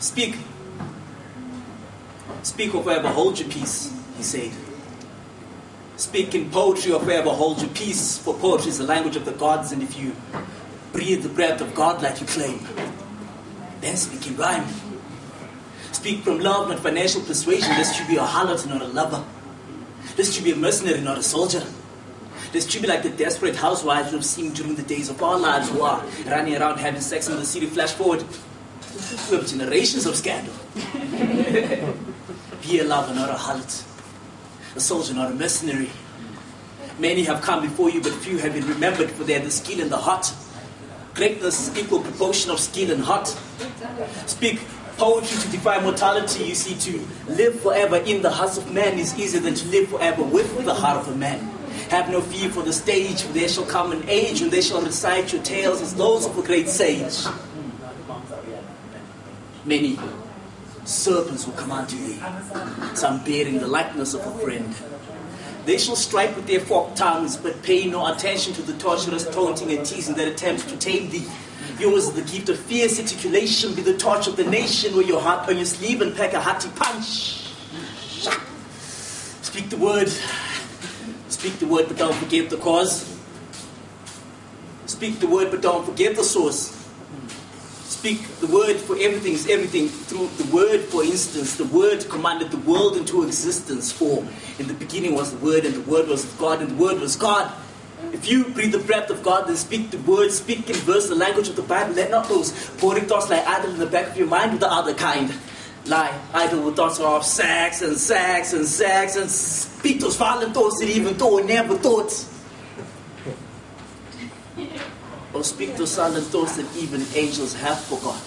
Speak. Speak or forever hold your peace, he said. Speak in poetry or forever hold your peace, for poetry is the language of the gods, and if you breathe the breath of God like you claim, then speak in rhyme. Speak from love, not financial persuasion, lest you be a harlot, not a lover. Lest you be a mercenary, not a soldier. Lest you be like the desperate housewives we've seen during the days of our lives who are running around having sex in the city. Flash forward. We have generations of scandal. be a lover, not a harlot. A soldier, not a mercenary. Many have come before you, but few have been remembered, for had the skill and the heart. Greatness equal proportion of skill and heart. Speak poetry to defy mortality. You see, to live forever in the hearts of man is easier than to live forever with the heart of a man. Have no fear for the stage, for there shall come an age when they shall recite your tales as those of a great sage. Many serpents will come unto thee, some bearing the likeness of a friend. They shall strike with their forked tongues, but pay no attention to the torturous taunting and teasing that attempts to tame thee. Yours is the gift of fierce articulation, be the torch of the nation, wear your heart on your sleeve and pack a hearty punch. Speak the word. Speak the word, but don't forget the cause. Speak the word, but don't forget the source speak the word for everything is everything through the word for instance the word commanded the world into existence for in the beginning was the word and the word was god and the word was god if you breathe the breath of God, then speak the word, speak in verse the language of the Bible. Let not those poetic thoughts lie idle in the back of your mind with the other kind. Lie idle with thoughts of sex and sex and sex and speak those violent thoughts that even though never thought or speak to silent thoughts that even angels have forgot.